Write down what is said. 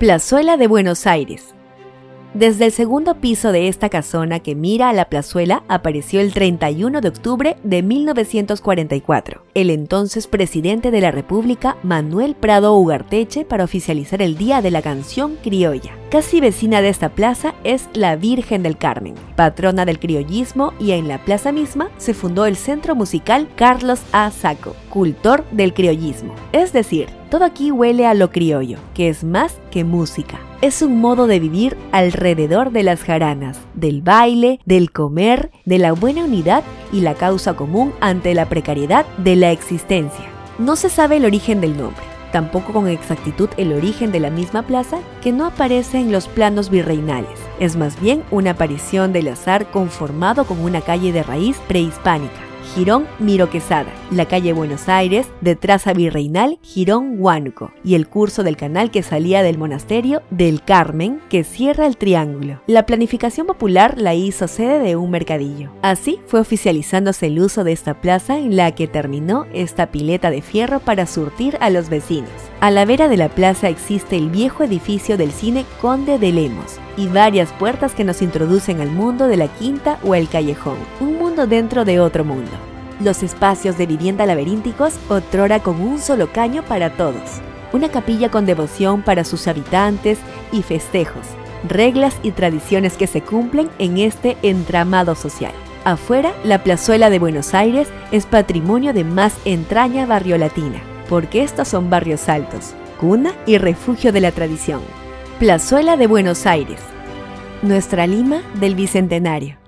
Plazuela de Buenos Aires. Desde el segundo piso de esta casona que mira a la plazuela apareció el 31 de octubre de 1944, el entonces presidente de la República, Manuel Prado Ugarteche, para oficializar el Día de la Canción Criolla. Casi vecina de esta plaza es la Virgen del Carmen, patrona del criollismo y en la plaza misma se fundó el Centro Musical Carlos A. Saco, cultor del criollismo. Es decir, todo aquí huele a lo criollo, que es más que música. Es un modo de vivir alrededor de las jaranas, del baile, del comer, de la buena unidad y la causa común ante la precariedad de la existencia. No se sabe el origen del nombre, tampoco con exactitud el origen de la misma plaza que no aparece en los planos virreinales. Es más bien una aparición del azar conformado con una calle de raíz prehispánica. Girón Miro Quesada, la calle Buenos Aires, de traza virreinal Girón Huánuco y el curso del canal que salía del monasterio del Carmen que cierra el triángulo. La planificación popular la hizo sede de un mercadillo. Así fue oficializándose el uso de esta plaza en la que terminó esta pileta de fierro para surtir a los vecinos. A la vera de la plaza existe el viejo edificio del cine Conde de Lemos y varias puertas que nos introducen al mundo de la quinta o el callejón, un mundo dentro de otro mundo. Los espacios de vivienda laberínticos otrora con un solo caño para todos, una capilla con devoción para sus habitantes y festejos, reglas y tradiciones que se cumplen en este entramado social. Afuera, la plazuela de Buenos Aires es patrimonio de más entraña barriolatina porque estos son barrios altos, cuna y refugio de la tradición. Plazuela de Buenos Aires, nuestra Lima del Bicentenario.